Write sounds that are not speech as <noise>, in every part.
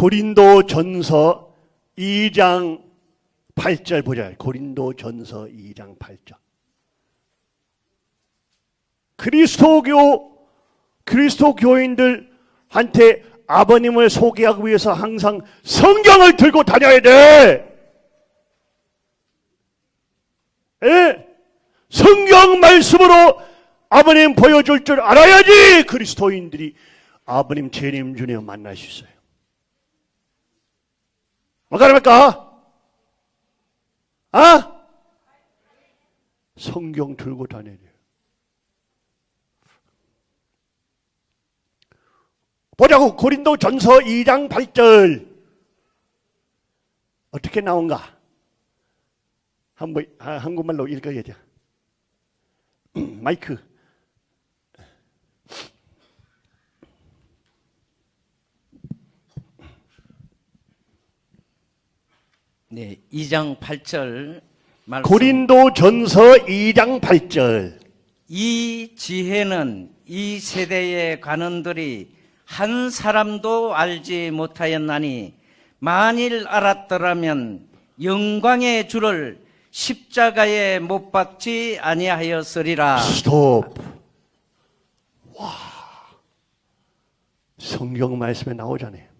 고린도 전서 2장 8절 보자. 고린도 전서 2장 8절. 그리스도교 그리스도 교인들한테 아버님을 소개하기 위해서 항상 성경을 들고 다녀야 돼. 예? 성경 말씀으로 아버님 보여줄 줄 알아야지 그리스도인들이 아버님 재림 중에 만날 수 있어요. 뭐가 됩니까? 아? 성경 들고 다녀야 돼요. 보자고 고린도 전서 2장 8절 어떻게 나온가? 한번 아, 한국말로 읽어야 돼. <clears throat> 마이크. 네, 2장 8절 말씀. 고린도 전서 2장 8절. 이 지혜는 이 세대의 관원들이 한 사람도 알지 못하였나니 만일 알았더라면 영광의 주를 십자가에 못 박지 아니하였으리라. 스톱. 와. 성경 말씀에 나오잖아요.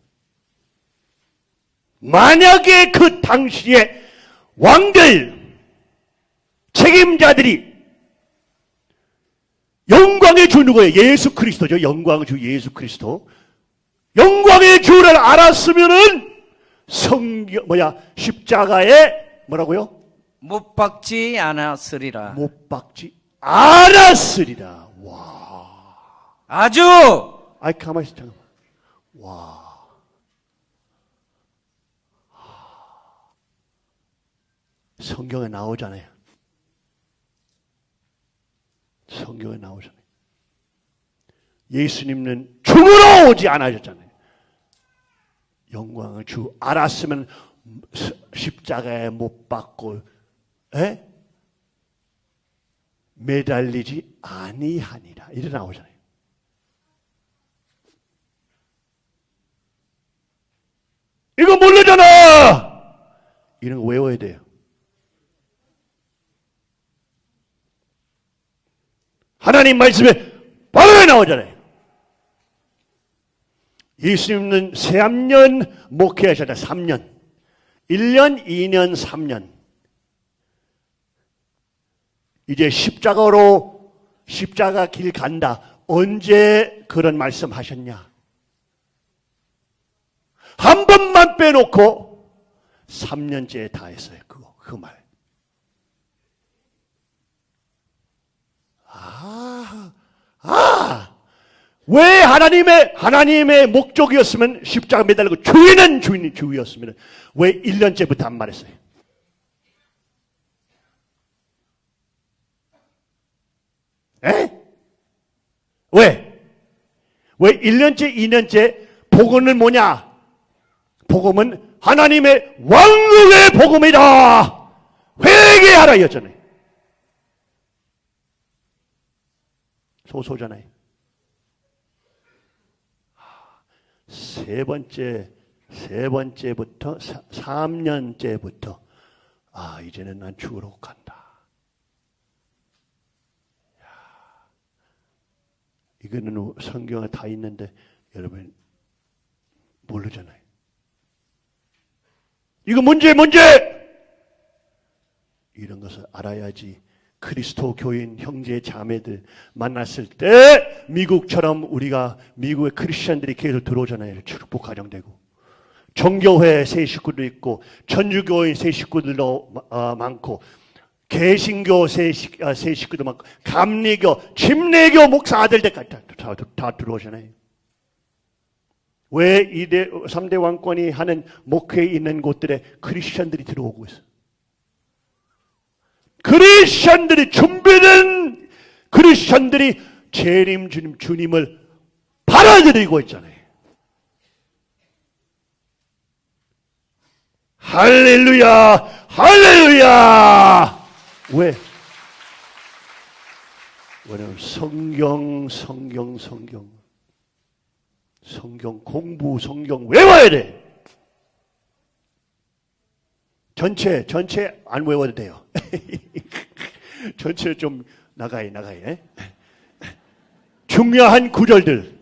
만약에 그 당시에 왕들, 책임자들이 영광의 주 누구예요? 예수 그리스도죠. 영광의 주 예수 그리스도. 영광의 주를 알았으면은 성경 뭐야 십자가에 뭐라고요? 못 박지 않았으리라. 못 박지 않았으리라. 와. 아주 아이 가만히 있어 잠깐만. 와. 성경에 나오잖아요. 성경에 나오잖아요. 예수님은 죽으러 오지 않으셨잖아요. 영광을 주 알았으면 십자가에 못 박고 에? 매달리지 아니하니라 이래 나오잖아요. 이거 모르잖아. 이런 거 외워야 돼요. 하나님 말씀에 바로 나오잖아요. 예수님은 3년 목회하셨다. 3년. 1년, 2년, 3년. 이제 십자가로 십자가 길 간다. 언제 그런 말씀 하셨냐? 한 번만 빼놓고 3년째 다 했어요. 그거, 그 말. 아, 아, 왜 하나님의, 하나님의 목적이었으면 십자가 매달리고 주인은 주인이 주였으면 왜 1년째부터 안 말했어요? 에? 왜? 왜 1년째, 2년째 복음은 뭐냐? 복음은 하나님의 왕국의 복음이다. 회개하라 였잖아요. 소소잖아요. 세 번째, 세 번째부터, 3년째부터, 아, 이제는 난 죽으러 간다. 이거는 성경에 다 있는데 여러분 모르잖아요. 이거 문제 문제 이런 것을 알아야지 그리스도 교인 형제 자매들 만났을 때 미국처럼 우리가 미국의 크리스천들이 계속 들어오잖아요. 축복 가정되고 정교회 새 식구도 있고 천주교인 새 식구들도 어, 많고 개신교 새, 식, 아, 새 식구도 많고 감리교, 침례교 목사 아들들까지 다, 다, 다 들어오잖아요. 왜 2대, 3대 왕권이 하는 목회에 있는 곳들에 크리스천들이 들어오고 있어. 크리스천들이 준비된 크리스천들이 재림 주님, 주님을 받아들이고 있잖아요. 할렐루야, 할렐루야! 왜? 왜냐면 성경, 성경, 성경. 성경 공부, 성경 외워야 돼. 전체, 전체 안 외워도 돼요. <laughs> 전체 좀 나가야, 나가야. 중요한 구절들.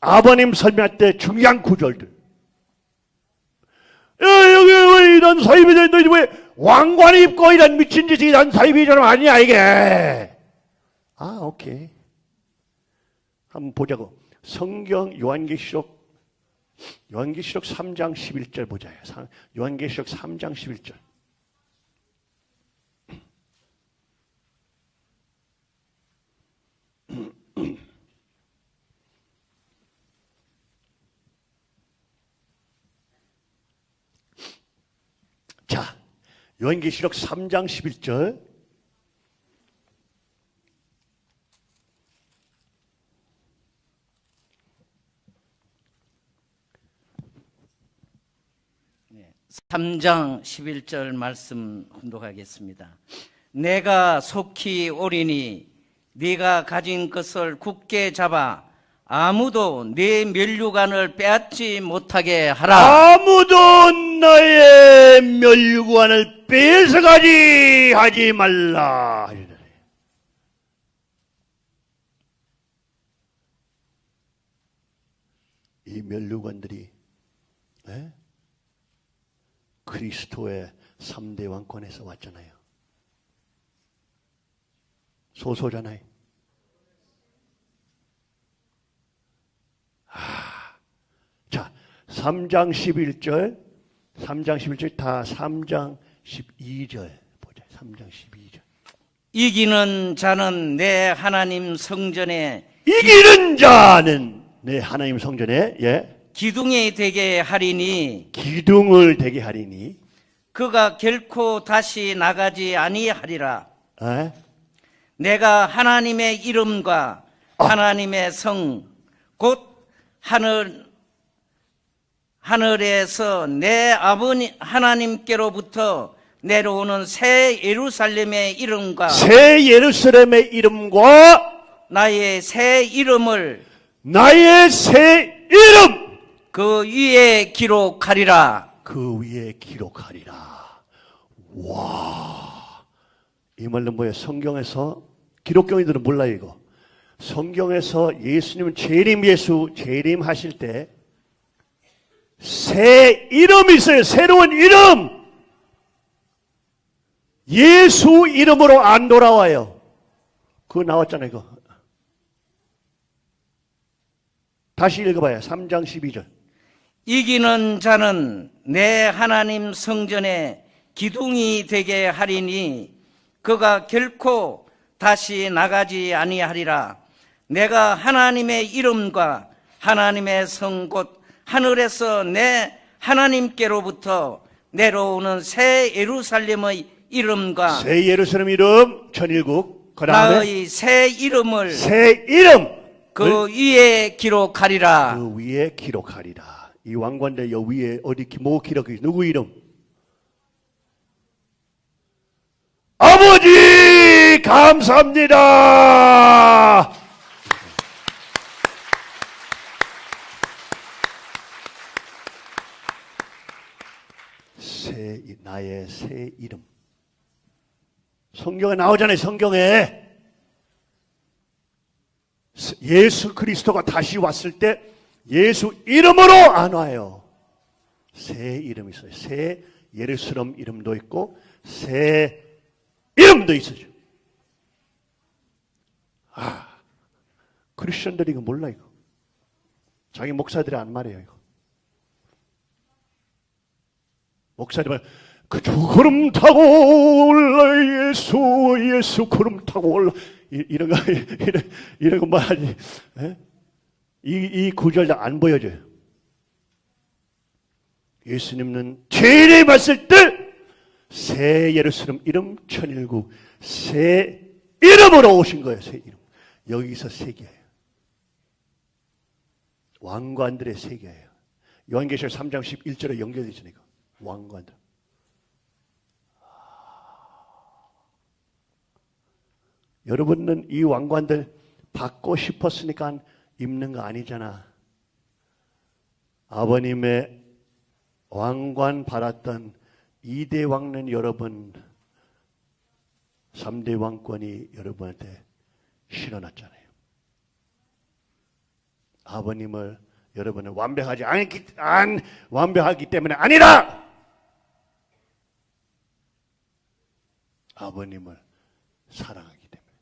아버님 설명할 때 중요한 구절들. 야, 여기 왜 이런 사입이 돼? 너왜 왕관 입고 이런 미친 짓이 이런 사입이처럼 아니야, 이게. 아, 오케이. 한번 보자고. 성경 요한계시록 요한계시록 3장 11절 보자요. 요한계시록 3장 11절. <clears throat> 자, 요한계시록 3장 11절. 삼장 11절 말씀 혼독하겠습니다. 내가 속히 오리니 네가 가진 것을 굳게 잡아 아무도 네 면류관을 빼앗지 못하게 하라. 아무도 나의 멸류관을 뺏어가지 하지 말라. 이 멸류관들이 에? 그리스도의 3대 왕권에서 왔잖아요. 소소잖아요. 아, 자, 3장 11절, 3장 11절 다 3장 12절 보자. 3장 12절. 이기는 자는 내 하나님 성전에 이기는 자는 내 하나님 성전에 예 기둥이 되게 하리니 기둥을 되게 하리니 그가 결코 다시 나가지 아니하리라. 에? 내가 하나님의 이름과 하나님의 성, 곧 하늘, 하늘에서 내 아버지 하나님께로부터 내려오는 새 예루살렘의 이름과 새 예루살렘의 이름과 나의 새 이름을 나의 새 이름 그 위에 기록하리라. 그 위에 기록하리라. 와, 이 말은 뭐예요? 성경에서 기록경이들은 몰라요 이거. 성경에서 예수님은 재림 예수 재림 하실 때 새 이름이 있어요. 새로운 이름. 예수 이름으로 안 돌아와요. 그거 나왔잖아요. 이거. 다시 읽어봐요. 3장 12절. 이기는 자는 내 하나님 성전에 기둥이 되게 하리니 그가 결코 다시 나가지 아니하리라. 내가 하나님의 이름과 하나님의 성 곧 하늘에서 내 하나님께로부터 내려오는 새 예루살렘의 이름과 새 예루살렘 이름 천일국 그 다음에 나의 새 이름을 새 이름 그 위에 기록하리라. 그 위에 기록하리라. 이 왕관대 여 위에 어디 기- 뭐 기록이 누구 이름? 아버지 감사합니다. 새 이- 나의 새 이름. 성경에 나오잖아요. 성경에 예수 그리스도가 다시 왔을 때 예수 이름으로 안 와요. 새 이름이 있어요. 새 예루살렘 이름도 있고 새 이름도 있어요. 아, 크리스천들이 이거 몰라 이거. 자기 목사들이 안 말해요 이거. 목사들이 그저 구름 타고 올라 예수 예수 구름 타고 올라 이- 이런 거 <laughs> 이런 이런 거 말하지. 예? 이, 이 구절 다 안 보여져요. 예수님은 제일 봤을 때 새 예루살렘 이름 천일국 새 이름으로 오신 거예요. 새 이름. 여기서 세계예요. 왕관들의 세계예요. 요한계시록 3장 11절에 연결되죠. 이거. 왕관들. 여러분은 이 왕관들 받고 싶었으니까 입는 거 아니잖아. 아버님의 왕관 받았던 이대 왕은 여러분 3대 왕권이 여러분한테 실어놨잖아요. 아버님을 여러분은 완벽하지 않기, 안, 완벽하기 때문에 아니라! 아버님을 사랑하기 때문에.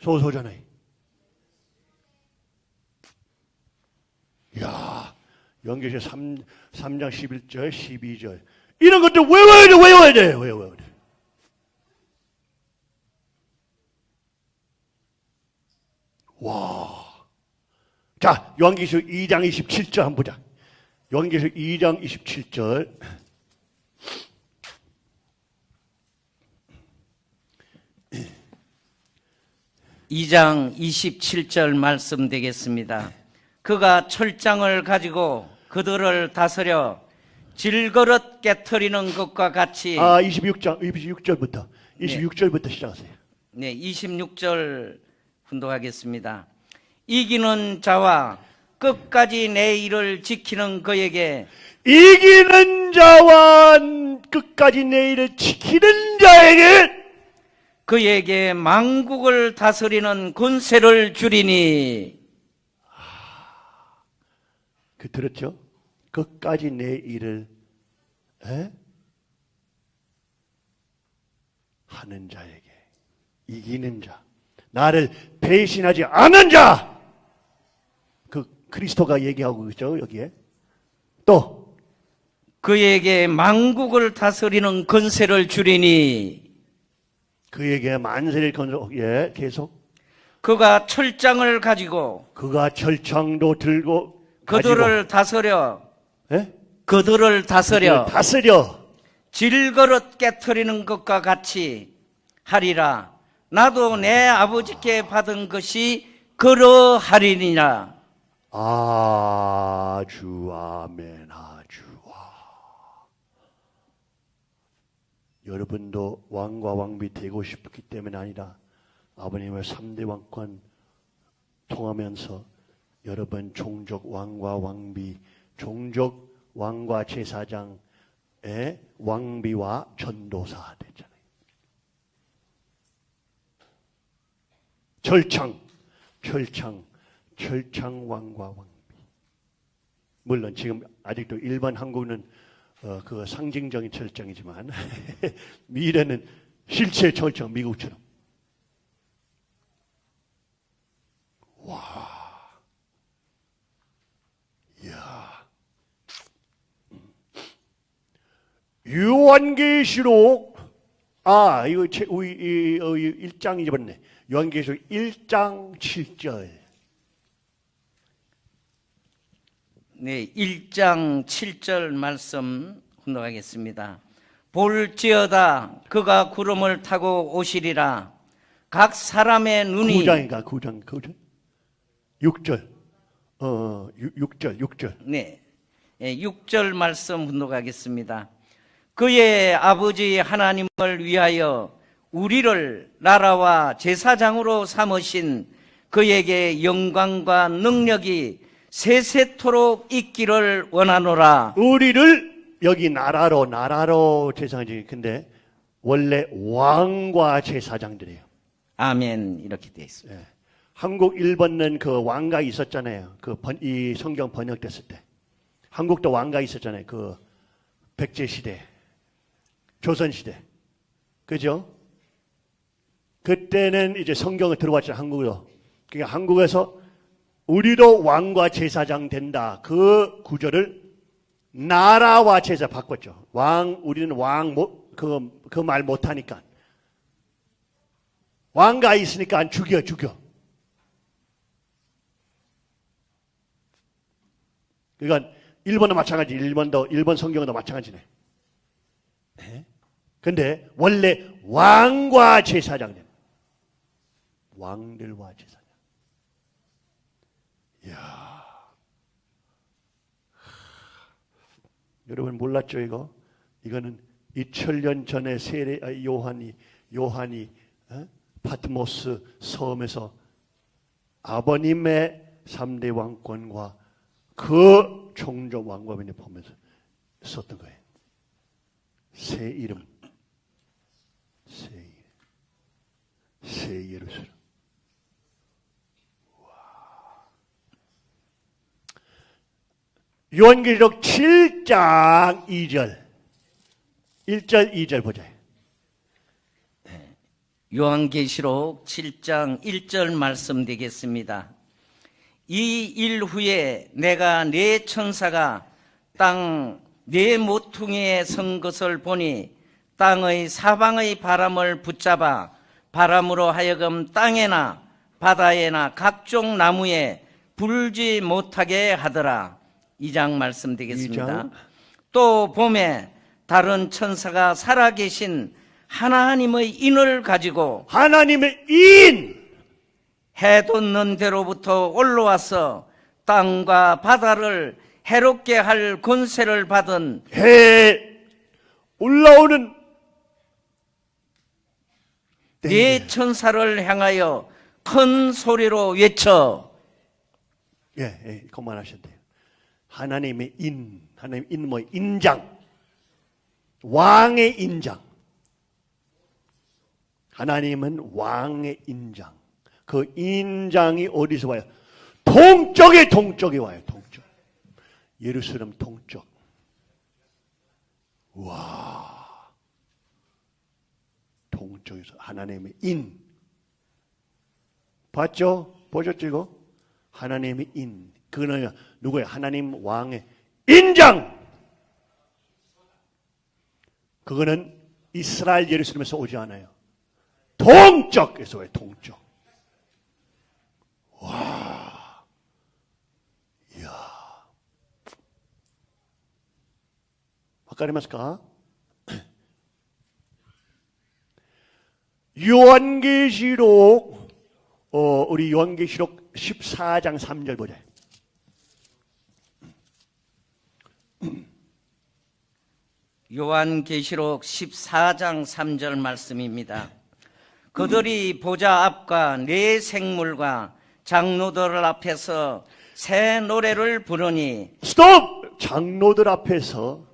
소소잖아요. 이야, 연계시 3, 3장 11절, 12절. 이런 것들 외워야 돼, 외워야 돼, 외워야 돼. 와. 자, 요한계시록 2장 27절 한번 보자. 요한계시록 2장 27절. 이장 27절 말씀 되겠습니다. 그가 철장을 가지고 그들을 다스려 질그릇 깨트리는 것과 같이 아, 26장, 26절부터. 26절부터 시작하세요. 네, 26절 훈독하겠습니다. 이기는 자와 끝까지 내 일을 지키는 그에게 이기는 자와 끝까지 내 일을 지키는 자에게 그에게 망국을 다스리는 권세를 주리니 그 들었죠? 끝까지 내 일을 에? 하는 자에게 이기는 자 나를 배신하지 않은 자그 그리스도가 얘기하고 있죠 여기에 또 그에게 망국을 다스리는 권세를 주리니 그에게 만세를 건져 예 계속 그가 철장을 가지고 그가 철창도 들고 그들을 다스려 예? 그들을 다스려 다스려 질그릇 깨트리는 것과 같이 하리라. 나도 내 아버지께 받은 것이 그러하리니라. 아주 아멘 아주 아. 여러분도 왕과 왕비 되고 싶기 때문에 아니라 아버님의 3대 왕권 통하면서 여러분 종족 왕과 왕비 종족 왕과 제사장의 왕비와 전도사 됐잖아요. 철창 철창 철창 왕과 왕비. 물론 지금 아직도 일반 한국은 어, 그 상징적인 철창이지만 <laughs> 미래는 실제 철창 미국처럼. 요한계시록 아 이거 제, 우리 이, 어, 1장 잊어버렸네. 요한계시록 1장 7절. 네, 1장 7절 말씀 훈독하겠습니다. 볼지어다 그가 구름을 타고 오시리라. 각 사람의 눈이 9장인가 9장 9장 6절 어 6, 절 6절 네. 예, 6절 말씀 분독하겠습니다. 그의 아버지 하나님을 위하여 우리를 나라와 제사장으로 삼으신 그에게 영광과 능력이 세세토록 있기를 원하노라. 우리를 여기 나라로 나라로 제사장이 근데 원래 왕과 제사장들이에요. 아멘. 이렇게 되어 있습니다. 예. 한국 일본은 그 왕가 있었잖아요. 그 이 성경 번역됐을 때 한국도 왕가 있었잖아요. 그 백제 시대, 조선 시대, 그죠? 그때는 이제 성경을 들어왔죠 한국으로. 그러니까 한국에서 우리도 왕과 제사장 된다. 그 구절을 나라와 제사 바꿨죠. 왕 우리는 왕 그 그 말 못하니까 왕가 있으니까 안 죽여 죽여. 그러니까 일본도 마찬가지, 일본도 일본 성경도 마찬가지네. 네? 근데 원래 왕과 제사장님, 왕들과 제사장. 이야, 여러분 몰랐죠 이거? 이거는 2000년 전에 세례 아, 요한이 요한이 어? 파트모스 섬에서 아버님의 3대 왕권과 그 종족 왕관을 보면서 썼던 거예요. 새 이름, 새 새 예루살렘. 와. 요한계시록 7장 2절, 1절, 2절 보자. 요한계시록 7장 1절 말씀 되겠습니다. 이 일 후에 내가 네 천사가 땅 네 모퉁이에 선 것을 보니 땅의 사방의 바람을 붙잡아 바람으로 하여금 땅에나 바다에나 각종 나무에 불지 못하게 하더라. 이 장 말씀 되겠습니다. 이 장. 또 봄에 다른 천사가 살아계신 하나님의 인을 가지고 하나님의 인, 해 돋는 데로부터 올라와서 땅과 바다를 해롭게 할 권세를 받은 해 올라오는 네 천사를 향하여 큰 소리로 외쳐 예, 예, 그만하셔도 돼요. 하나님의 인, 하나님 인 뭐 인장, 왕의 인장. 하나님은 왕의 인장. 그 인장이 어디서 와요? 동쪽에 동쪽에 와요. 동쪽. 예루살렘 동쪽. 와. 복음 쪽에서 하나님의 인. 봤죠? 보셨죠 이거? 하나님의 인. 그는 누구예요? 하나님 왕의 인장! 그거는 이스라엘 예루살렘에서 오지 않아요. 동쪽에서 왜 동쪽. 와. 이야. 뭐 아까 말했을까? 요한계시록 어, 우리 요한계시록 14장 3절 보자. 요한계시록 14장 3절 말씀입니다. 그들이 보좌 앞과 네 생물과 장로들 앞에서 새 노래를 부르니 스톱! 장로들 앞에서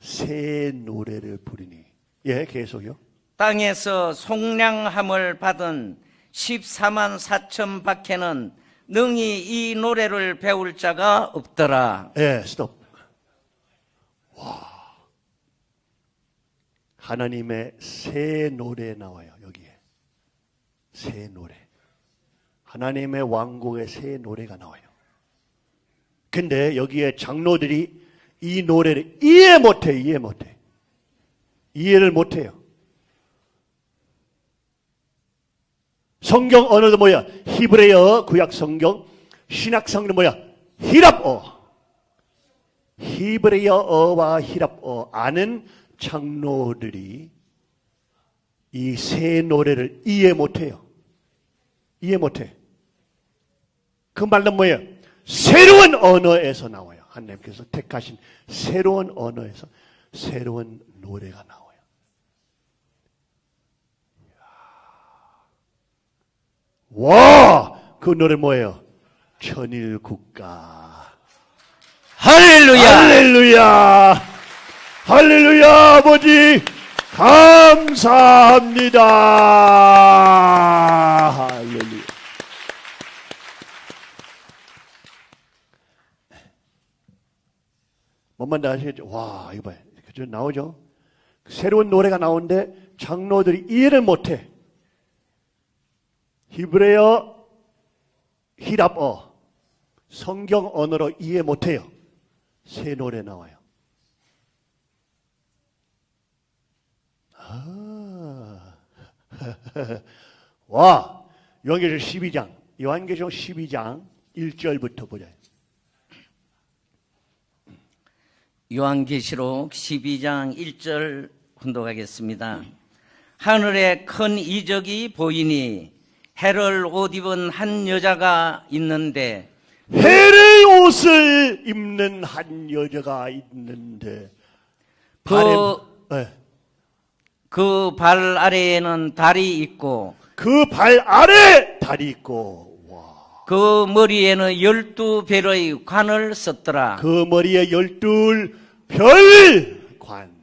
새 노래를 부르니. 예, 계속요. 땅에서 속량함을 받은 14만 4천 밖에는 능히 이 노래를 배울 자가 없더라. 예, 스톱. 와. 하나님의 새 노래 나와요, 여기에. 새 노래. 하나님의 왕국의 새 노래가 나와요. 근데 여기에 장로들이 이 노래를 이해 못해, 이해 못해. 이해를 못해요. 성경 언어도 뭐야? 히브리어 구약 성경, 신약 성경 뭐야? 히랍어. 히브리어어와 히랍어 아는 장로들이 이새 노래를 이해 못해요. 이해 못해. 그 말은 뭐예요? 새로운 언어에서 나와요. 하나님께서 택하신 새로운 언어에서 새로운 노래가 나와요. 와! 그 노래 뭐예요? 천일 국가. 할렐루야! 할렐루야! 할렐루야, 아버지! 감사합니다! 할렐루야. 뭔만 다 아시겠죠? 와, 이거 봐요. 그죠? 나오죠? 새로운 노래가 나오는데 장로들이 이해를 못해. 히브리어, 히랍어, 성경 언어로 이해 못해요. 새 노래 나와요. 아, <laughs> 와, 요한계시록 12장, 요한계시록 12장 1절부터 보자. 요한계시록 12장 1절 혼독하겠습니다. 하늘에 큰 이적이 보이니 해를 옷 입은 한 여자가 있는데 해를 옷을 입는 한 여자가 있는데 그, 네. 그발 아래에는 달이 있고 그 발 아래 달이 있고 와 그 머리에는 열두 별의 관을 썼더라. 그 머리에 열둘 별관.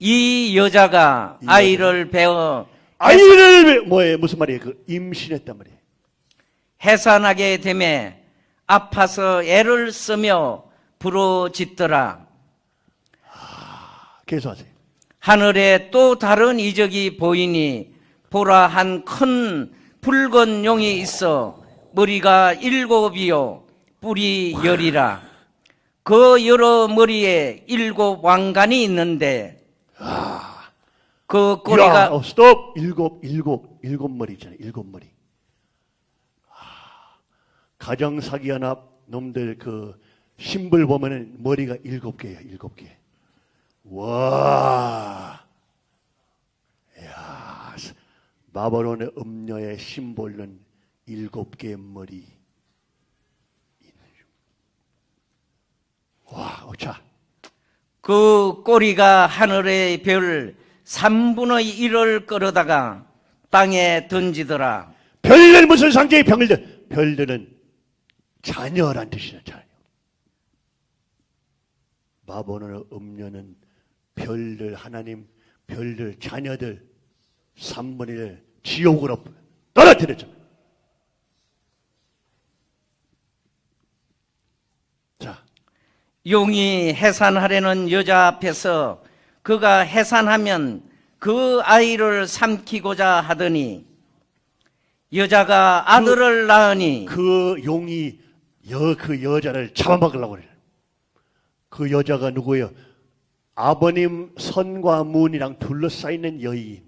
이 여자가 이 아이를 배워 아이를 뭐예요? 무슨 말이에요? 그 임신했단 말이에요. 해산하게 되매 아파서 애를 쓰며 부러짓더라. 계속하세요. 하늘에 또 다른 이적이 보이니 보라 한 큰 붉은 용이 있어 머리가 일곱이요 뿔이 열이라 그 여러 머리에 일곱 왕관이 있는데 그 꼬리가 야, 어, 스톱. 일곱, 일곱, 일곱 머리 있잖아요. 일곱 머리. 아, 가정 사기 연합 놈들 그 심벌 보면은 머리가 일곱 개예요. 일곱 개. 와. 야, 바벨론의 음녀의 심볼은 일곱 개의 머리. 와, 자. 그 꼬리가 하늘의 별 3분의 1을 끌어다가 땅에 던지더라. 별들 무슨 상징이 별들? 별들은 자녀란 뜻이죠, 자녀. 바보는 음녀는 별들, 하나님, 별들, 자녀들, 3분의 1 지옥으로 떨어뜨렸죠. 자, 용이 해산하려는 여자 앞에서 그가 해산하면 그 아이를 삼키고자 하더니 여자가 아들을 낳으니 그 용이 여, 그 여자를 잡아먹으려고 그래요. 그 여자가 누구예요? 아버님 선과 문이랑 둘러싸이는 여인.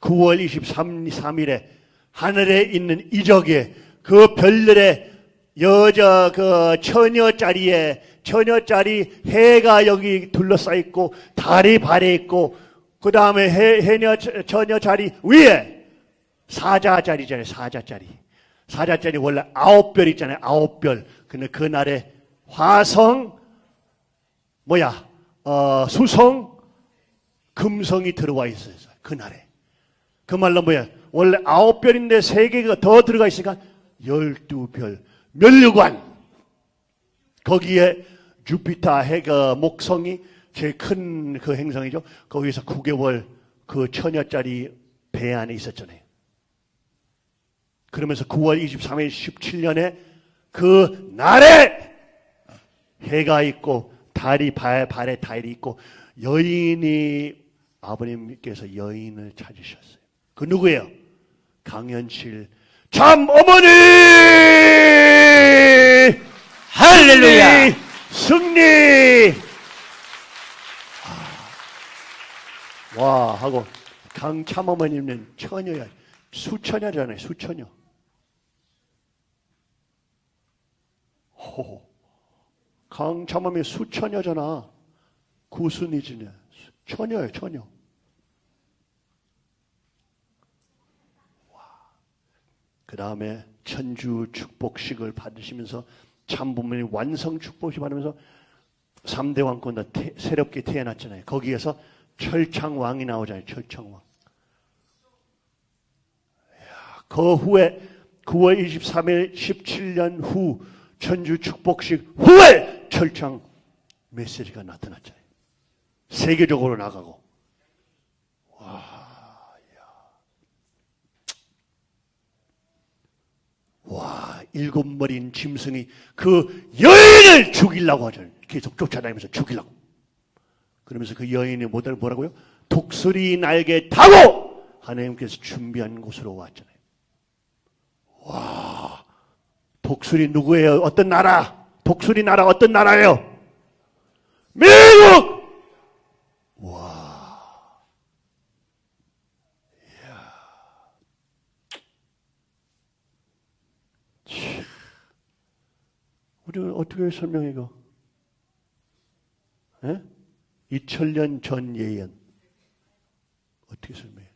9월 23일에 하늘에 있는 이적에 그 별들의 여자 그 처녀 자리에 처녀 자리 해가 여기 둘러싸 있고 달이 발에 있고 그 다음에 해, 해녀 처녀 자리 위에 사자 자리잖아요. 사자 자리. 사자 자리 원래 아홉 별 있잖아요. 아홉 별. 근데 그날에 화성 뭐야 어, 수성 금성이 들어와 있어요. 그날에. 그 말로 뭐야? 원래 아홉 별인데 세 개가 더 들어가 있으니까 열두 별. 멸류관. 거기에 주피터 해가 목성이 제일 큰 그 행성이죠. 거기서 9개월 그 처녀짜리 배 안에 있었잖아요. 그러면서 9월 23일 17년에 그 날에 해가 있고 달이 발, 발에 달이 있고 여인이 아버님께서 여인을 찾으셨어요. 그 누구예요? 강현실 참 어머니 할렐루야! 승리! 아, 와 하고 강참 어머님은 처녀야. 수처녀잖아요 수처녀. 호 강참 어머니 수처녀잖아. 구순이지네. 처녀예요 처녀. 그 다음에 천주 축복식을 받으시면서 참 부모님 완성 축복식 받으면서 3대 왕권도 태, 새롭게 태어났잖아요. 거기에서 철창 왕이 나오잖아요. 철창왕. 이야, 그 후에 9월 23일 17년 후 천주 축복식 후에 철창 메시지가 나타났잖아요. 세계적으로 나가고. 와, 일곱 머리인 짐승이 그 여인을 죽이려고 하잖아요. 계속 쫓아다니면서 죽이려고. 그러면서 그 여인이 뭐들 뭐라고요? 독수리 날개 타고 하나님께서 준비한 곳으로 왔잖아요. 와, 독수리 누구예요? 어떤 나라? 독수리 나라 어떤 나라예요? 미국! 우리 어떻게 설명해 이거? 예? 2000년 전 예언 어떻게 설명해?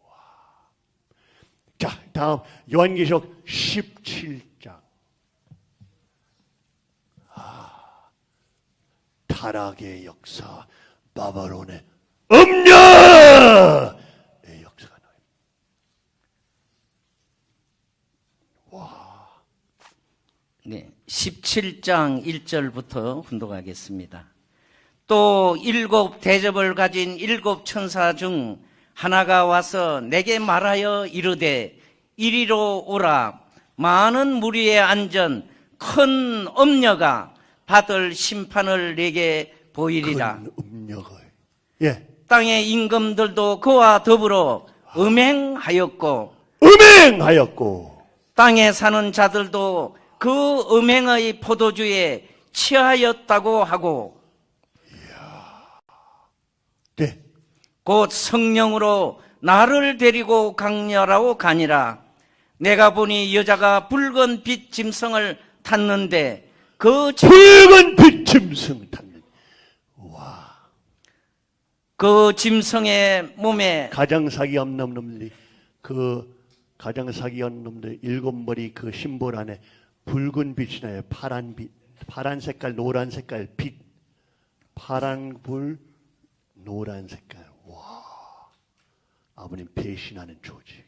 와. 자, 다음 요한계시록 17장. 아, 타락의 역사, 바벨론의 음녀의 역사가 나요. 17장 1절부터 훈독하겠습니다. 또 일곱 대접을 가진 일곱 천사 중 하나가 와서 내게 말하여 이르되 이리로 오라 많은 무리에 앉은 큰 엄녀가 받을 심판을 내게 보이리라 큰. 예. 땅의 임금들도 그와 더불어 음행하였고 음행하였고, 땅에 사는 자들도 그 음행의 포도주에 취하였다고 하고 네. 곧 성령으로 나를 데리고 강렬하고 가니라. 내가 보니 여자가 붉은 빛 짐승을 탔는데 그, 짐- 붉은 빛 짐승 탔는. 그 짐승의 몸에 가장 사기 없는 놈들이, 그 가장 사기 없는 놈들 일곱 머리 그 심볼 안에 붉은 빛이 나요. 파란 빛. 파란 색깔, 노란 색깔, 빛. 파란 불, 노란 색깔. 와. 아버님 배신하는 조직.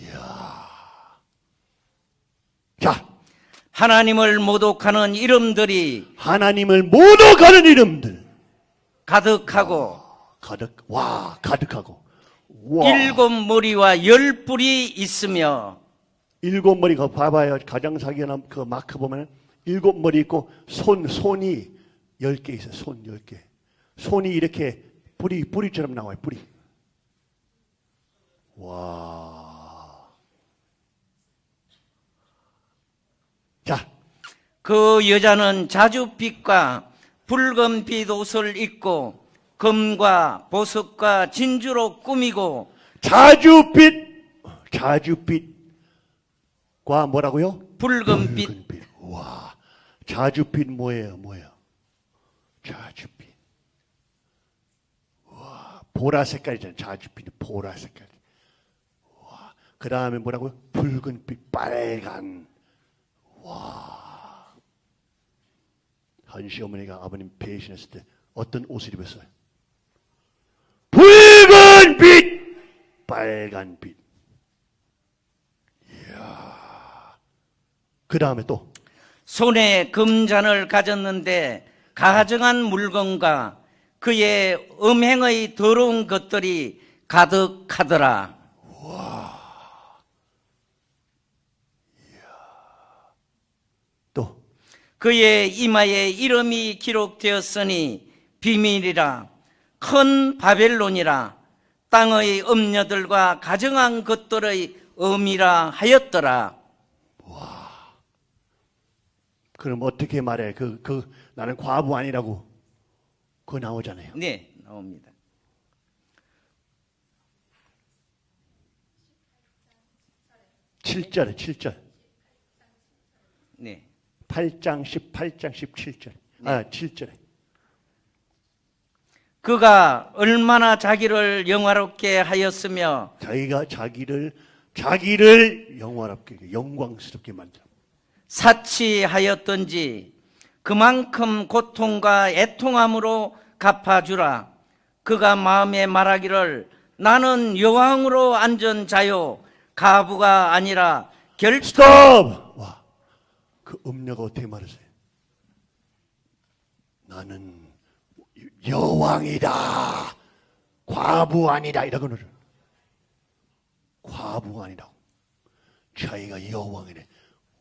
이야. 자, 하나님을 모독하는 이름들이 하나님을 모독하는 이름들. 가득하고 가득, 와, 가득하고. 와. 일곱 머리와 열 뿔이 있으며 일곱 머리 그 봐봐요. 가장 사기나 그 마크 보면 일곱 머리 있고 손 손이 열 개 있어요. 손 열 개. 손이 이렇게 뿌리 뿌리처럼 나와요. 뿌리. 와. 자, 그 여자는 자주빛과 붉은 빛 옷을 입고 금과 보석과 진주로 꾸미고 자주빛, 자주빛 과 뭐라고요? 붉은 빛 붉은 빛. 와, 자주빛 뭐예요? 뭐예요? 자주빛. 와, 보라 색깔이잖아요. 자주빛이 보라 색깔. 와, 그 다음에 뭐라고요? 붉은 빛, 빨간. 와. 한 시 어머니가 아버님 배신했을 때 어떤 옷을 입었어요? 붉은 빛, 빨간 빛. 이야. 그 다음에 또 손에 금잔을 가졌는데 가정한 물건과 그의 음행의 더러운 것들이 가득하더라. 또 그의 이마에 이름이 기록되었으니 비밀이라 큰 바벨론이라 땅의 음녀들과 가정한 것들의 음이라 하였더라. 그럼 어떻게 말해? 그, 그, 나는 과부 아니라고. 그거 나오잖아요. 네, 나옵니다. 칠절에칠절 네. 8장, 18장, 17절. 아, 7절에. 그가 얼마나 자기를 영화롭게 하였으며 자기가 자기를, 자기를 영화롭게, 영광스럽게 만들어. 사치하였던지 그만큼 고통과 애통함으로 갚아주라. 그가 마음에 말하기를 나는 여왕으로 앉은 자요 가부가 아니라 결 스톱! 와. 그 음료가 어떻게 말하세요? 나는 여왕이다. 과부 아니다. 그러죠. 과부 아니라고. 자기가 여왕이래.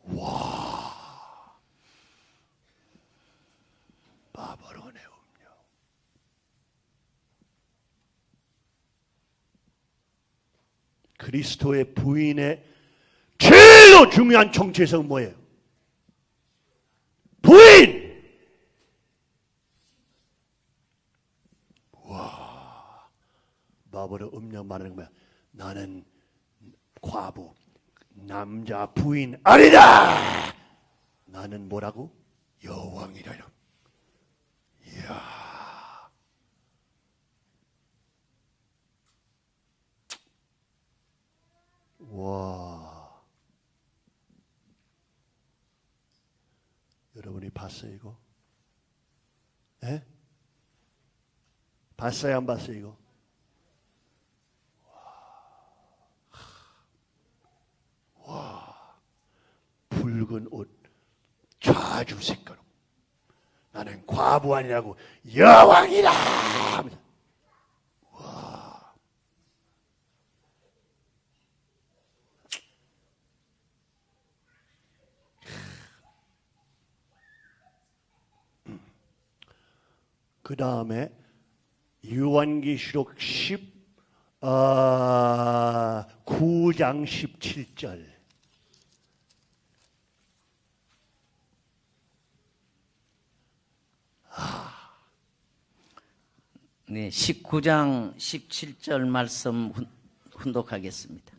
와. 바바로네 음료. 그리스도의 부인의 제일로 중요한 정체성은 뭐예요? 부인! 와, 바보로 음료 말하는 거야. 나는 과부, 남자 부인 아니다! 나는 뭐라고? 여왕이라. 이야. 와. 여러분이 봤어요, 이거? 예? 봤어요, 안 봤어요, 이거? 와. 와. 붉은 옷, 좌주 색깔로 나는 과부 아니라고 여왕이다. 하면서 그 다음에 요한계시록 10, 아, 9장 17절. 네, 19장 17절 말씀 훈- 훈독하겠습니다.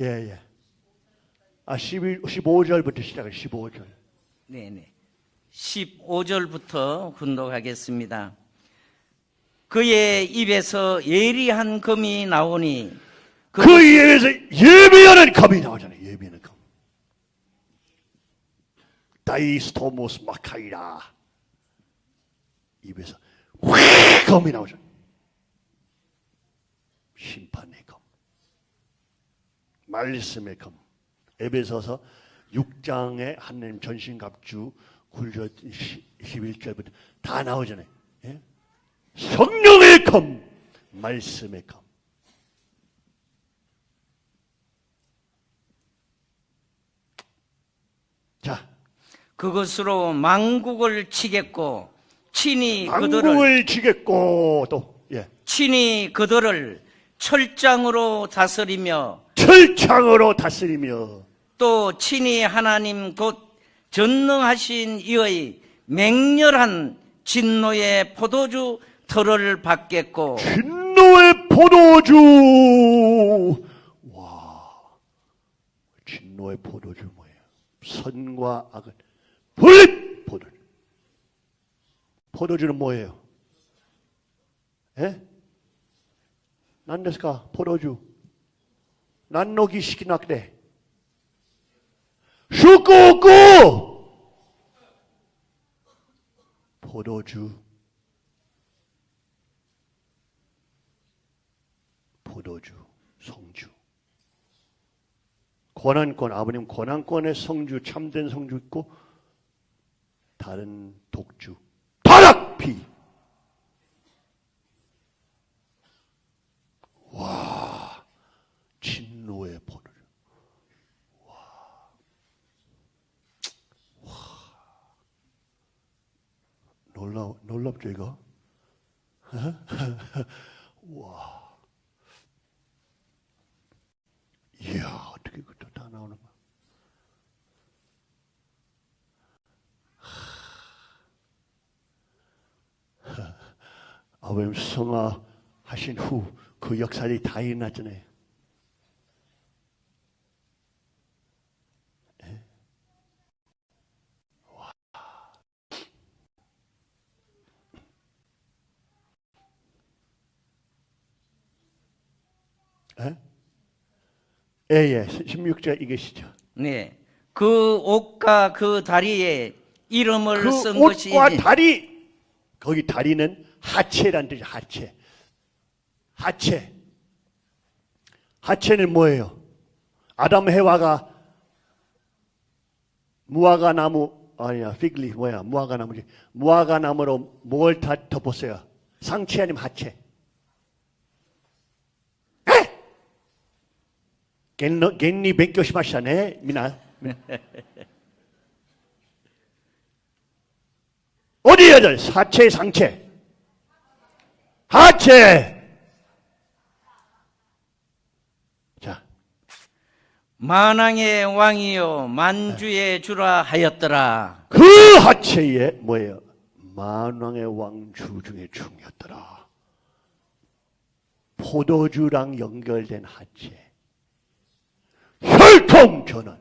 예, 예. 아, 11, 15절부터 시작해, 15절. 네, 네. 15절부터 훈독하겠습니다. 그의 입에서 예리한 금이 나오니 그 입에서 예비하는 검이 나오잖아요, 예비하는 검. 다이스토모스 마카이라. 입에서 확 검이 나오잖아요. 심판의 검. 말씀의 검. 에베소서 6장에 하나님 전신갑주 굴려 11절부터 다 나오잖아요. 예? 성령의 검, 말씀의 검. 자, 그것으로 망국을 치겠고 친히 그들을 지겠고 또 예. 친히 그들을 철장으로 다스리며 철창으로 다스리며 또 친히 하나님 곧 전능하신 이의 맹렬한 진노의 포도주 틀을 밟겠고 진노의 포도주 와 진노의 포도주 뭐예요? 선과 악을 분립 포도주 포도주는 뭐예요? 예? 난데스까 포도주. 난노기 시키나그래 슈꾸꾸! 포도주. 포도주, 성주. 권한권, 아버님 권한권의 성주, 참된 성주 있고, 다른 독주, 타락피. 와, 진노의 포도주. 와. 와. 놀라, 놀랍죠, 이거? <laughs> 이야, 어떻게 그것도 다 나오는 거야. 하, <laughs> 아버님 성화 하신 후 그 역사들이 다 일어났잖아요. 예? 와. 예? 예, 예. 16절 이것이죠. 네. 그 옷과 그 다리에 이름을 그 쓴 것이 옷과 다리, 거기 다리는 하체란 뜻이 하체. 하체. 하체는 뭐예요? 아담 해와가 무화과 나무 아니야 피글리 뭐야 무화과 나무지 무화과 나무로 뭘 다 덮었어요? 상체 아니면 하체? 에? 겐너 겐니 벤교시마샤네 미나 어디에들 사체 상체 하체 만왕의 왕이요 만주의 주라 하였더라. 그 하체에 뭐예요? 만왕의 왕주 중에 중이었더라. 포도주랑 연결된 하체. 혈통 전환.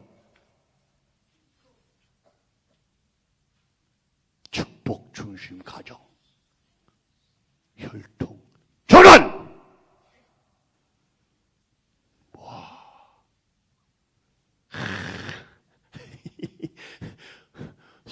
축복 중심 가정. 혈통 전환. 와.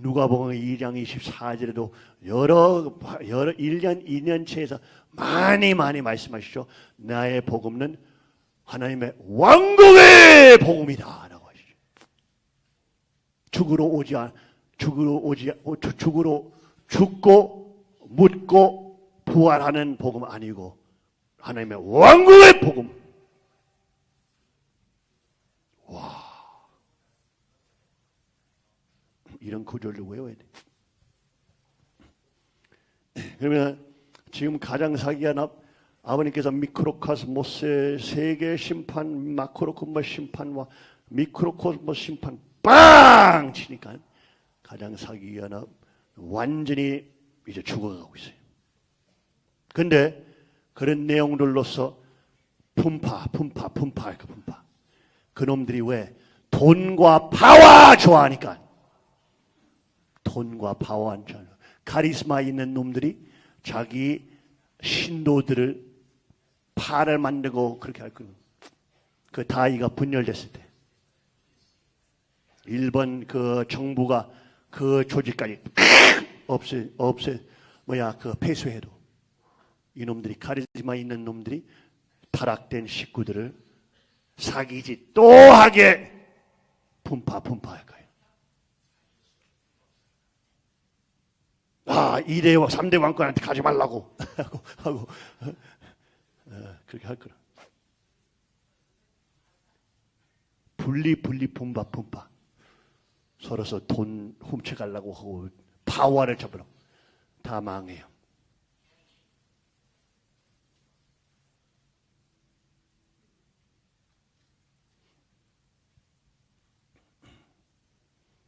누가복음 2장 24절에도 여러 여러 1년 2년치에서 많이 많이 말씀하시죠. 나의 복음은 하나님의 왕국의 복음이다라고 하시죠. 죽으러 오지 않 죽으러 오지 오- 죽- 죽으러 죽고 묻고 부활하는 복음 아니고 하나님의 왕국의 복음. 이런 구절을 외워야 돼. <clears throat> 그러면 지금 가장 사기한 아- 아버님께서 미크로코스모스의 세계 심판, 마크로코스모스 심판과 미크로코스모스 심판 빵 치니까 가장 사기한 아- 완전히 이제 죽어가고 있어요. 근데 그런 내용들로서 분파, 분파, 분파, 그 분파. 그놈들이 왜 돈과 파워 좋아하니까 돈과 파워한 자 카리스마 있는 놈들이 자기 신도들을 파를 만들고 그렇게 할 거예요. 그 다이가 분열됐을 때. 일본 그 정부가 그 조직까지 <laughs> 없애 없애 뭐야 그 폐쇄해도 이놈들이 카리스마 있는 놈들이 타락된 식구들을 사기짓 또 하게 분파 분파할 거예요. 아, 2대, 3대 왕권한테 가지 말라고 <laughs> 하고, 하고 어, 어, 그렇게 할 거라. 분리, 분리, 분파, 분파. 서로서 돈 훔쳐가려고 하고, 파워를 잡으라고. 다 망해요.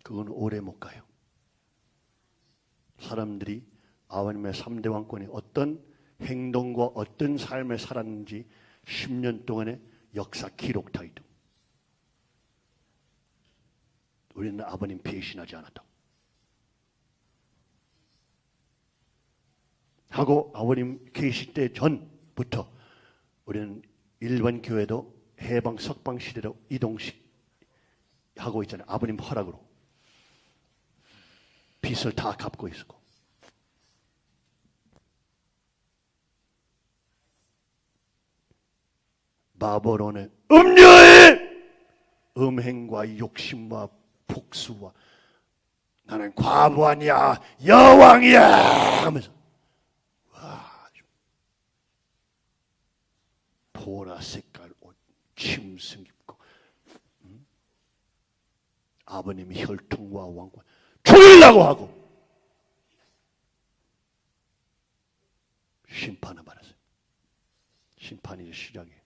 그건 오래 못 가요. 사람들이 아버님의 3대 왕권이 어떤 행동과 어떤 삶을 살았는지 10년 동안의 역사 기록다 이도. 우리는 아버님 배신하지 않았다. 하고 아버님 계실 때 전부터 우리는 일반 교회도 해방 석방 시대로 이동식 하고 있잖아요. 아버님 허락으로. 빚을 다 갚고 있었고. 바벨론의 음녀의 음행과 욕심과 복수와 나는 과부 아니야 여왕이야 하면서 와 보라 색깔 옷 침승 입고 음? 아버님이 혈통과 왕권 죽이려고 하고 심판을 받았어요. 심판이 시작이에요.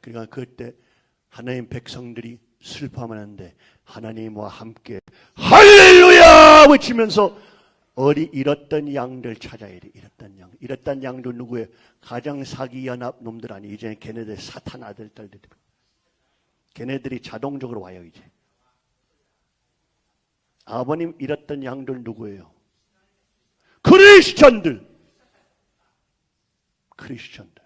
그러니까 그때 하나님 백성들이 슬퍼하면 하는데 하나님과 함께 할렐루야 외치면서 어리 잃었던 양들 찾아야 돼. 잃었던 양. 잃었던 양도 누구예요? 가장 사기 연합 놈들 아니 이제 걔네들 사탄 아들 딸들. 걔네들이 자동적으로 와요 이제. 아버님 잃었던 양들 누구예요? 크리스천들. 크리스천들.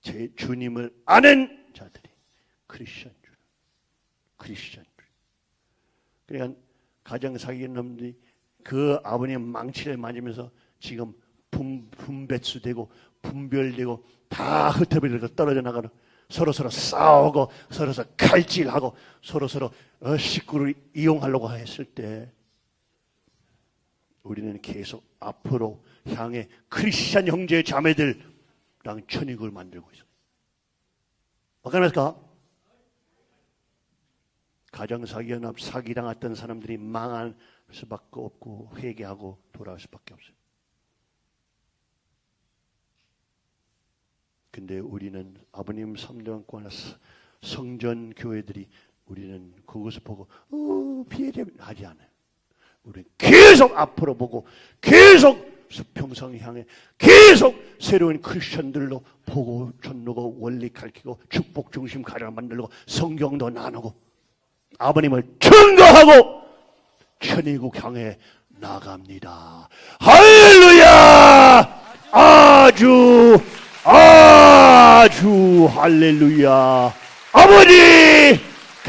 제 주님을 아는 자들이 크리스천 줄. 크리스천 줄. 그러니까 가정 사귀는 놈들이 그 아버님 망치를 맞으면서 지금 분, 분배수 되고 분별되고 다 흩어버리고 떨어져 나가는 서로 서로 싸우고 서로 서로 칼질하고 서로 서로 어, 식구를 이용하려고 했을 때 우리는 계속 앞으로 향해 크리스찬 형제 자매들랑 천익을 만들고 있어. 어떻습니까? 가정사기연합 사기당했던 사람들이 망할 수밖에 없고 회개하고 돌아올 수밖에 없어요. 근데 우리는 아버님 3대왕권 성전 교회들이 우리는 그것을 보고 어, 피해자 하지 않아요. 우리는 계속 앞으로 보고 계속 수평성 향해 계속 새로운 크리스천들로 보고 전누고 원리 가르치고 축복 중심 가정 만들고 성경도 나누고 아버님을 증거하고 천의국 향해 나갑니다. 할렐루야! 아주 아주 할렐루야! 아버지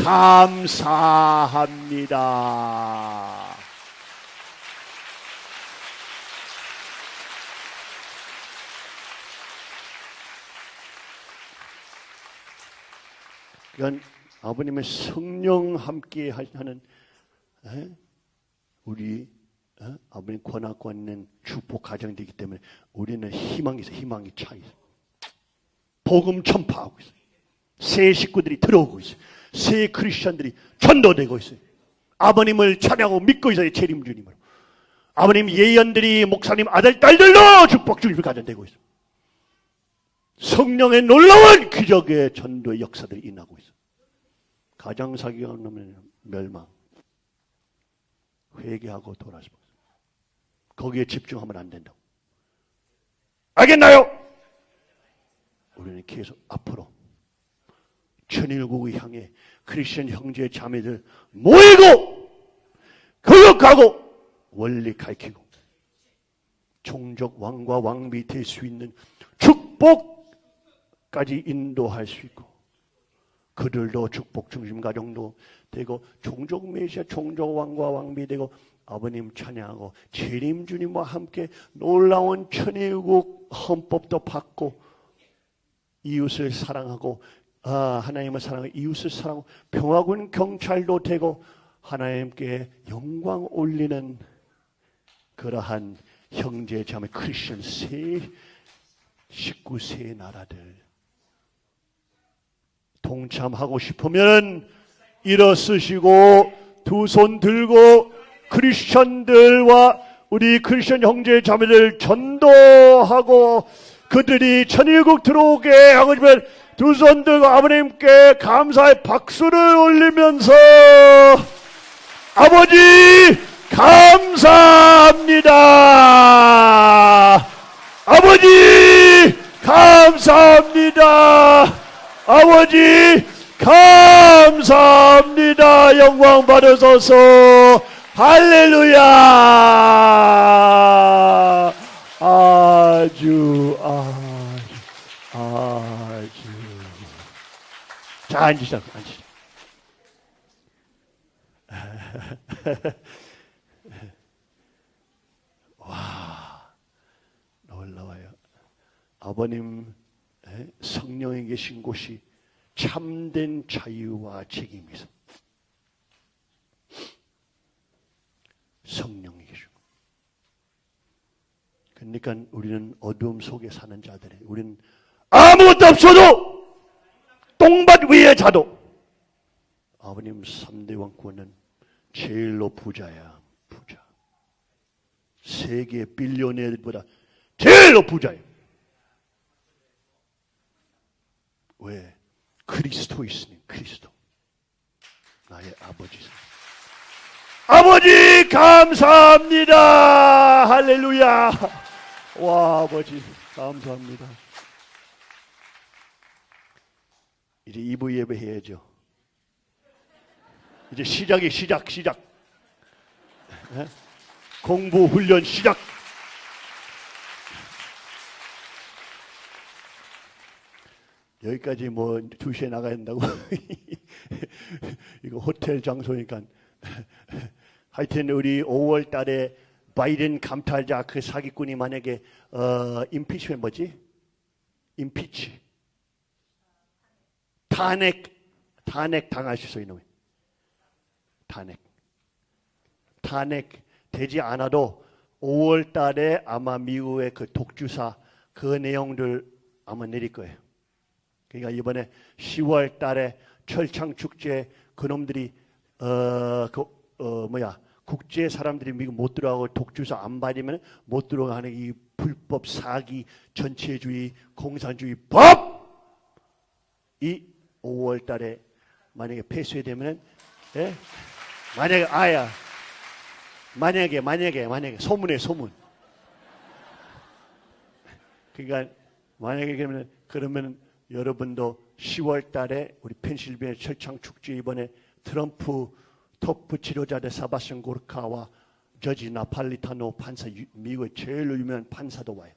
감사합니다. 이건 아버님의 성령 함께 하는 에? 우리 어? 아버님 권하고 있는 축복 가정되기 때문에 우리는 희망이 있어 희망이 차 있어 복음 전파하고 있어 새 식구들이 들어오고 있어 새 크리스천들이 전도되고 있어요. 아버님을 찬양하고 믿고 있어요 재림 주님을 아버님 예언들이 목사님 아들 딸들로 축복 주님을 가정되고 있어 성령의 놀라운 기적의 전도의 역사들이 일어나고 있어 가정 사기가 없는 멸망. 회개하고 돌아서 거기에 집중하면 안 된다고. 알겠나요? 우리는 계속 앞으로 천일국을 향해 크리스천 형제 자매들 모이고 교육하고 원리 가르치고 종족 왕과 왕비 될 수 있는 축복까지 인도할 수 있고 그들도 축복 중심 가정도 되고 종족 메시아 종족 왕과 왕비 되고 아버님 찬양하고 재림 주님과 함께 놀라운 천의국 헌법도 받고 이웃을 사랑하고 아, 하나님을 사랑하고 이웃을 사랑하고 평화군 경찰도 되고 하나님께 영광 올리는 그러한 형제 자매 크리스천 세 식구 세 나라들. 동참하고 싶으면 일어서시고 두 손 들고 크리스천들과 우리 크리스천 형제 자매들 전도하고 그들이 천일국 들어오게 하고 싶으면 두손 들고 아버님께 감사의 박수를 올리면서 아버지 감사합니다. 아버지 감사합니다. 아버지 감사합니다. 영광 받으소서. 할렐루야. 아주 아주 아주 자 앉으시죠. 앉으시죠. <laughs> 와 놀라워요. 아버님 에? 성령에 계신 곳이 참된 자유와 책임이 있어. 성령이. 그러니까 우리는 어두움 속에 사는 자들이 우리는 아무것도 없어도 똥밭 위에 자도 아버님 3대 왕권은 제일로 부자야 부자. 세계 빌리언ер보다 제일로 부자예요. 왜? 그리스도 있으니 그리스도. 나의 아버지 아버지 감사합니다. 할렐루야 와 아버지 감사합니다. 이제 2부 예배 해야죠. 이제 시작이 시작 시작. 예? 공부 훈련 시작. 여기까지 뭐 2시에 나가야 된다고? <laughs> 이거 호텔 장소니까. 하여튼 우리 5월 달에 바이든 감찰자 그 사기꾼이 만약에 어 임피치면 뭐지? 임피치 탄핵 탄핵 당할 수 있어 이놈이 탄핵 탄핵 되지 않아도 5월 달에 아마 미국의 그 독주사 그 내용들 아마 내릴 거예요. 그러니까 이번에 10월 달에 철창 축제 그놈들이 어 그 어, 뭐야 국제 사람들이 미국 못 들어가고 독주사 안 받으면 못 들어가는 이 불법 사기 전체주의 공산주의 법! 이 5월 달에 만약에 폐쇄되면은 예? 만약에 아야. 만약에 만약에 만약에. 소문에 소문. 그러니까 만약에 그러면 그러면 여러분도 10월 달에 우리 펜실베니아 철창 축제 이번에 트럼프 토프 치료자대 사바션 고르카와 저지 나팔리타노 판사 유- 미국의 제일 유명한 판사도 와요.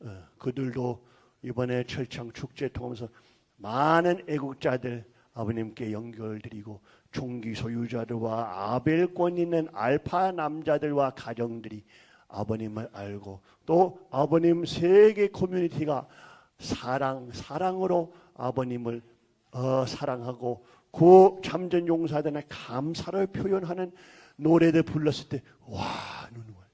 어, 그들도 이번에 철창 축제 통하면서 많은 애국자들 아버님께 연결드리고 총기 소유자들과 아벨권 있는 알파 남자들과 가정들이 아버님을 알고 또 아버님 세계 커뮤니티가 사랑 사랑으로 아버님을 어, 사랑하고 그 참전 용사들의 감사를 표현하는 노래들 불렀을 때와 와요.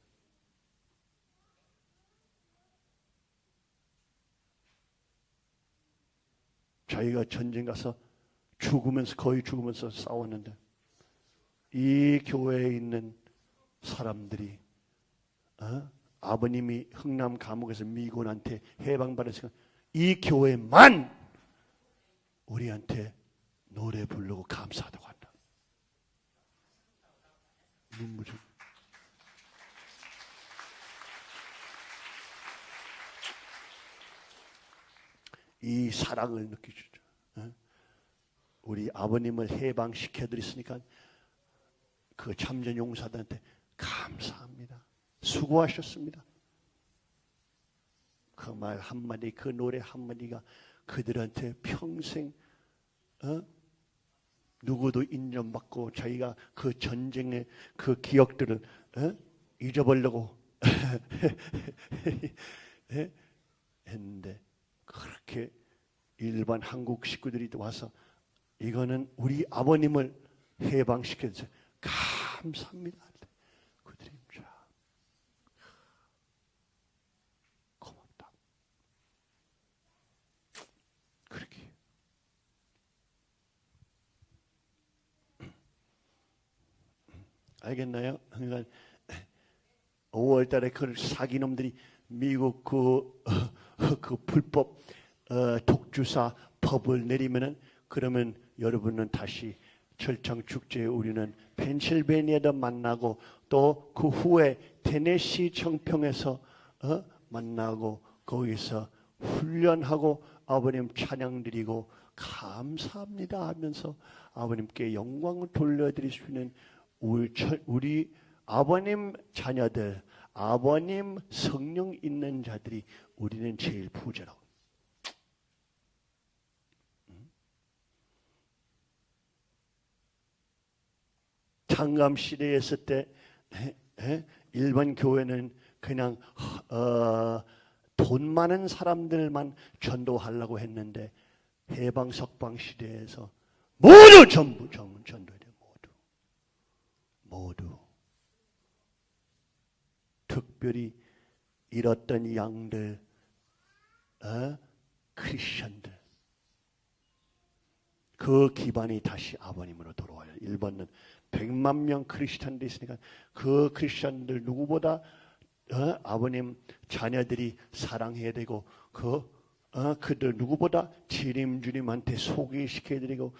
자기가 전쟁 가서 죽으면서 거의 죽으면서 싸웠는데 이 교회에 있는 사람들이 어? 아버님이 흥남 감옥에서 미군한테 해방받았으니까 이 교회만 우리한테 노래 부르고 감사하다고 한다. 눈물이 이 사랑을 느끼주죠. 어? 우리 아버님을 해방시켜 드렸으니까 그 참전 용사들한테 감사합니다. 수고하셨습니다. 그 말 한마디, 그 노래 한마디가 그들한테 평생 어? 누구도 인정받고 자기가 그 전쟁의 그 기억들을 어? 잊어버리려고 <laughs> 예? 했는데 그렇게 일반 한국 식구들이 와서 이거는 우리 아버님을 해방시켜서 감사합니다. 그들이 참 고맙다. 그렇게 알겠나요? 그러니까 5월 달에 그 사기놈들이 미국 그, <laughs> 그 불법 어, 독주사 법을 내리면은 그러면 여러분은 다시 철창 축제에 우리는 펜실베니아도 만나고 또 그 후에 테네시 청평에서 어, 만나고 거기서 훈련하고 아버님 찬양 드리고 감사합니다 하면서 아버님께 영광을 돌려드릴 수 있는 우리, 철- 우리 아버님 자녀들, 아버님 성령 있는 자들이 우리는 제일 부자라고. 창감 시대에 있을 때? 일반 교회는 그냥 어, 돈 많은 사람들만 전도하려고 했는데 해방 석방 시대에서 모두 전부 전- 전도돼 모두 모두 특별히 잃었던 양들 어? 크리스천들 그 기반이 다시 아버님으로 돌아와요. 일본은 100만 명 크리스천들이 있으니까 그 크리스천들 누구보다 어, 아버님 자녀들이 사랑해야 되고 그 어, 그들 누구보다 주님 주님한테 소개시켜 드리고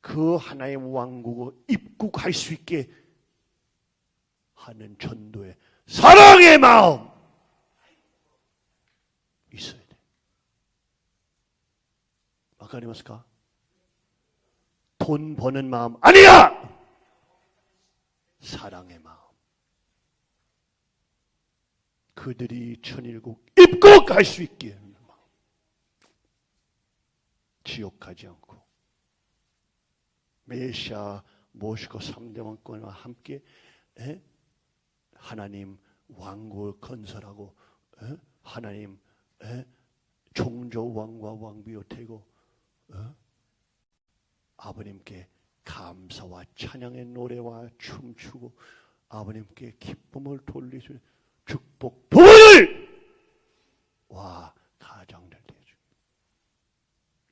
그 하나의 왕국을 입국할 수 있게 하는 전도의 사랑의 마음 있어야 돼. 아까리마스까? 돈 버는 마음 아니야. 사랑의 마음. 그들이 천일국 입국할 수 있게. 지옥 가지 않고 메시아 모시고 삼대왕권과 함께 에? 하나님 왕국을 건설하고 에? 하나님 에? 종조 왕과 왕비로 되고 어? 아버님께 감사와 찬양의 노래와 춤추고 아버님께 기쁨을 돌리주 축복 부를 와 가정들 되주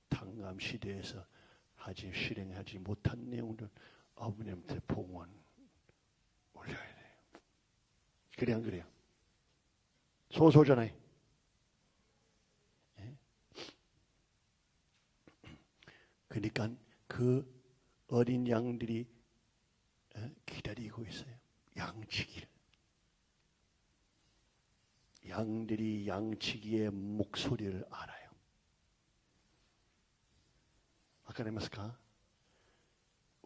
당감 시대에서 하지 실행하지 못한 내용들 아버님한테 봉헌 올려야 돼요. 그래 안 그래요? 소소잖아요. 그러니까 그 어린 양들이 어, 기다리고 있어요. 양치기를. 양들이 양치기의 목소리를 알아요. 아까 내말까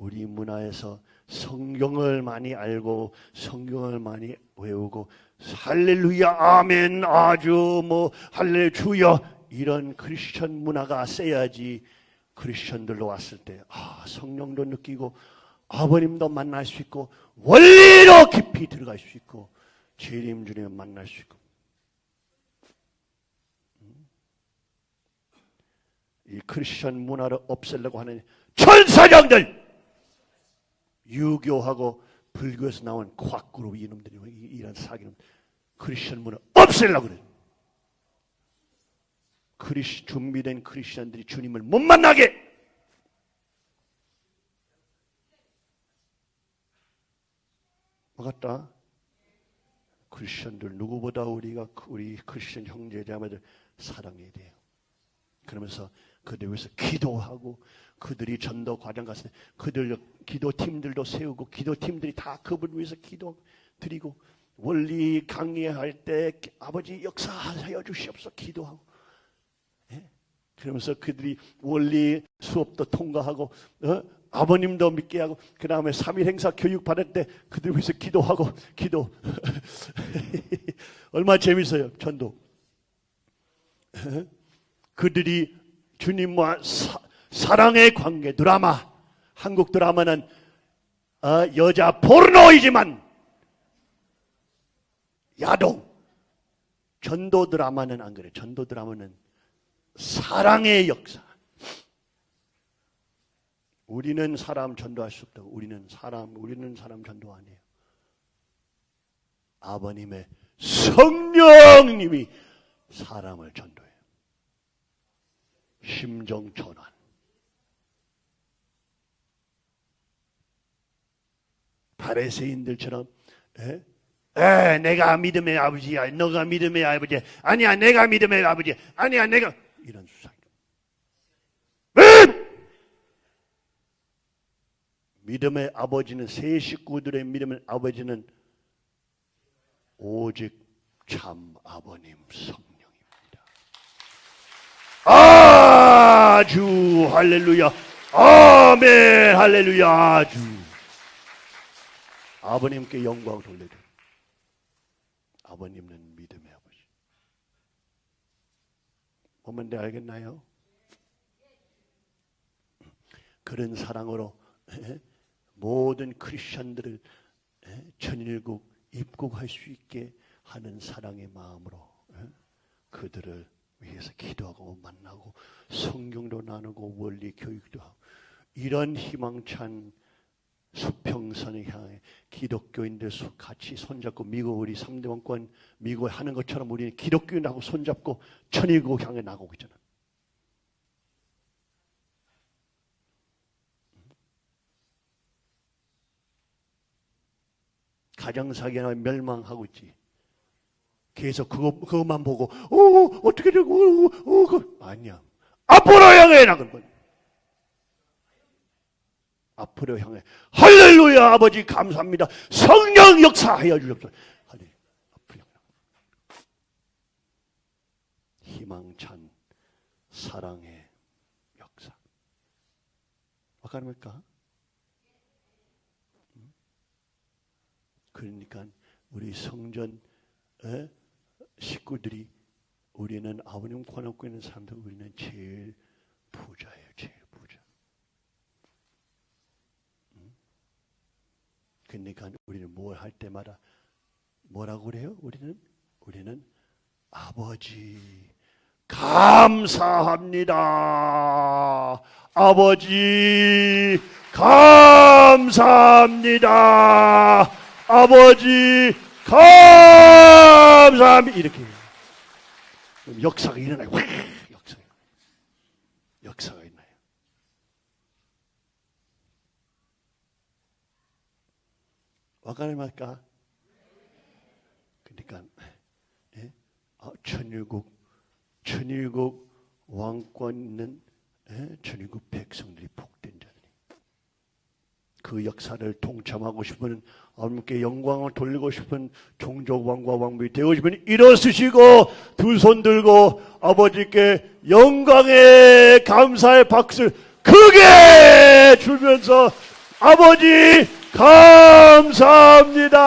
우리 문화에서 성경을 많이 알고 성경을 많이 외우고 할렐루야 아멘 아주 뭐 할렐루야 이런 크리스천 문화가 세야지 크리스천들로 왔을 때 아, 성령도 느끼고 아버님도 만날 수 있고 원리로 깊이 들어갈 수 있고 재림 주님 만날 수 있고 음. 이 크리스천 문화를 없애려고 하는 천사장들 유교하고 불교에서 나온 콱그룹 이놈들이 이런 사기는 크리스천 문화 없애려고 그래. 크리스 준비된 크리스천들이 주님을 못 만나게 막았다. 크리스천들 누구보다 우리가 우리 크리스천 형제자매들 사랑해야 돼요. 그러면서 그들 위해서 기도하고 그들이 전도 과정 갔을 때 그들 기도팀들도 세우고 기도팀들이 다 그분 위해서 기도 드리고 원리 강의할 때 아버지 역사하여 주시옵소서 기도하고 예? 그러면서 그들이 원리 수업도 통과하고 어? 아버님도 믿게 하고 그 다음에 3일 행사 교육 받을 때 그들 위해서 기도하고 기도 <laughs> 얼마나 재밌어요 전도 어? 그들이 주님과 사, 사랑의 관계 드라마 한국 드라마는 어, 여자 포르노이지만 야동 전도 드라마는 안 그래. 전도 드라마는 사랑의 역사. 우리는 사람 전도할 수 없다고. 우리는 사람 우리는 사람 전도 아니에요. 아버님의 성령님이 사람을 전도해요 심정 전환 바레세인들처럼 에? 에, 내가 믿음의 아버지야. 너가 믿음의 아버지. 아니야, 내가 믿음의 아버지. 아니야, 내가 이런 수상. 믿음의 아버지는 세 식구들의 믿음의 아버지는 오직 참 아버님 성령입니다. 아주 할렐루야. 아멘 할렐루야 아주 아버님께 영광 돌려드립니다. 아버님은 믿음의 아버지. 내 알겠나요? 그런 사랑으로 모든 크리스천들을 천일국 입국할 수 있게 하는 사랑의 마음으로 그들을 위해서 기도하고 만나고 성경도 나누고 원리 교육도 하고 이런 희망찬 수평선을 향해 기독교인들 같이 손잡고 미국 우리 3대 왕권 미국에 하는 것처럼 우리는 기독교인하고 손잡고 천일국 향해 나가고 있잖아. 가정사기나 멸망하고 있지. 계속 그거, 그것만 보고, 어, 어떻게 되고, 어, 어, 그, 아니야. 앞으로 향해 나갈 거야. 앞으로 향해 할렐루야 아버지 감사합니다. 성령 역사하여 주옵소서. 희망찬 사랑의 역사. 와가닙니까? 그러니까 우리 성전 식구들이 우리는 아버님 권하고 있는 사람들 우리는 제일 부자예요. 제일 부자. 그러니까 우리는 뭘 할 때마다 뭐라고 그래요? 우리는 우리는 아버지 감사합니다. 아버지 감사합니다. 아버지 감사합니다. 이렇게 역사가 일어나요. 역사 역사가 있나요? 와가리 말까? 그러니까 예? 아, 천일국 천일국 왕권 있는 예? 천일국 백성들이 복된 자들이 그그 역사를 동참하고 싶은 하나님께 영광을 돌리고 싶은 종족 왕과 왕비 되고 싶은 일어서시고 두 손 들고 아버지께 영광의 감사의 박수 크게 주면서 아버지 감사합니다.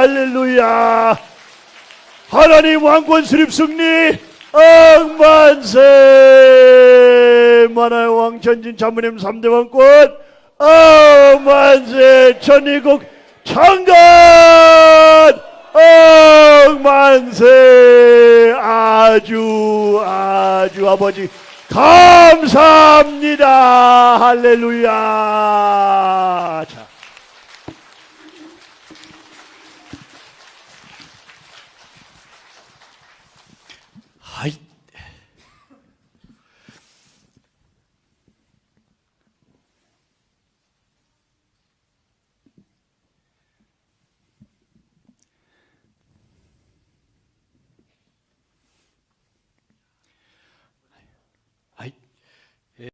할렐루야. 하나님 왕권 수립 승리 억만세. 만화의 왕 전진 자문님 3대 왕권 억만세 천일국 창건! 억만세! 아주 아주 아버지 감사합니다. 할렐루야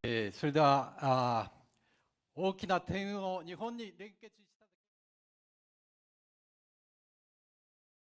えーそれでは、あ大きな点を日本に連結し